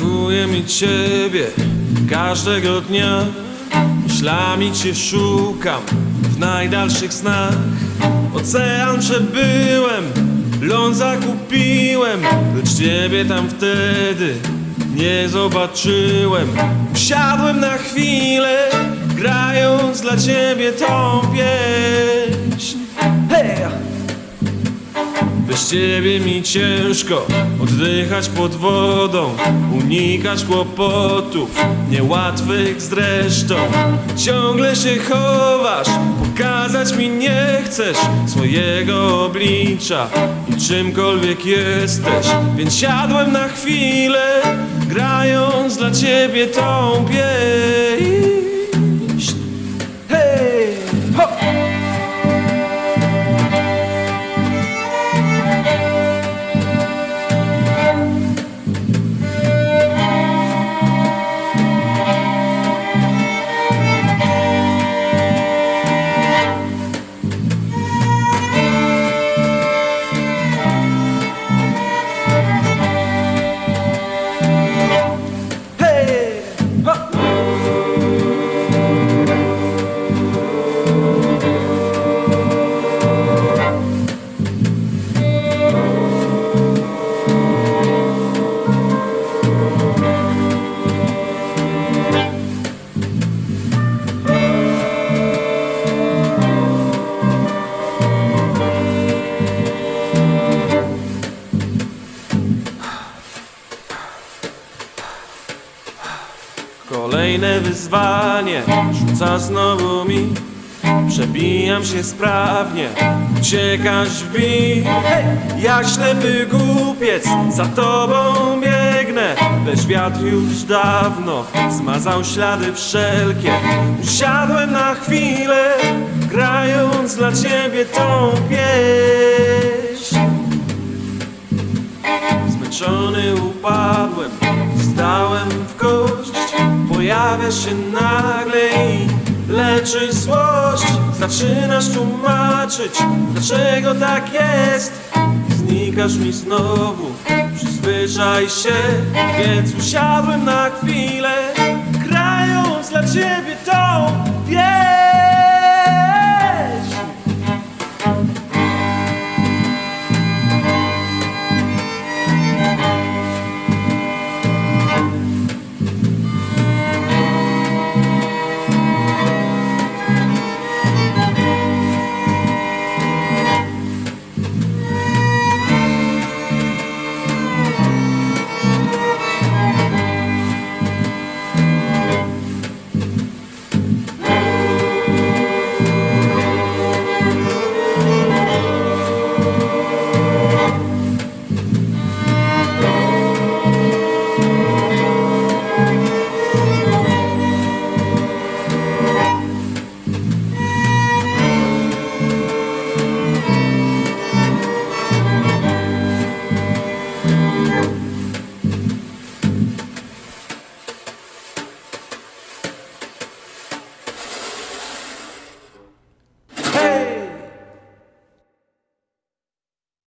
Pragnę mieć Ciebie każdego dnia. Myślami Cię szukam w najdalszych snach. Ocean przebyłem, ląd zakupiłem Lecz Ciebie tam wtedy nie zobaczyłem. Usiadłem na chwilę, grając dla Ciebie tą Bez ciebie mi ciężko oddychać pod wodą, unikać kłopotów, niełatwych zresztą. Ciągle się chowasz, pokazać mi nie chcesz swojego oblicza i czymkolwiek jesteś. Więc siadłem na chwilę, grając dla ciebie tą pieśń. Kolejne wyzwanie. Rzuca znowu mi. Przebijam się sprawnie, uciekasz w bij Hej! Jak ślepy głupiec, za tobą biegnę. Lecz wiatr już dawno zmazał ślady wszelkie. Usiadłem na chwilę, grając dla ciebie tą pieśń. Zmęczony upadłem, wstałem w kość Pojawia się nagle i leczy złość. Zaczynasz tłumaczyć, dlaczego tak jest. Znikasz mi znowu, przyzwyczaj się Więc usiadłem na chwilę, grając dla ciebie tą pieśń